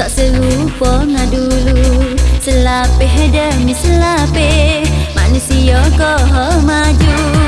tak serupa dengan dulu. Selapih demi selapih Manusia kau maju.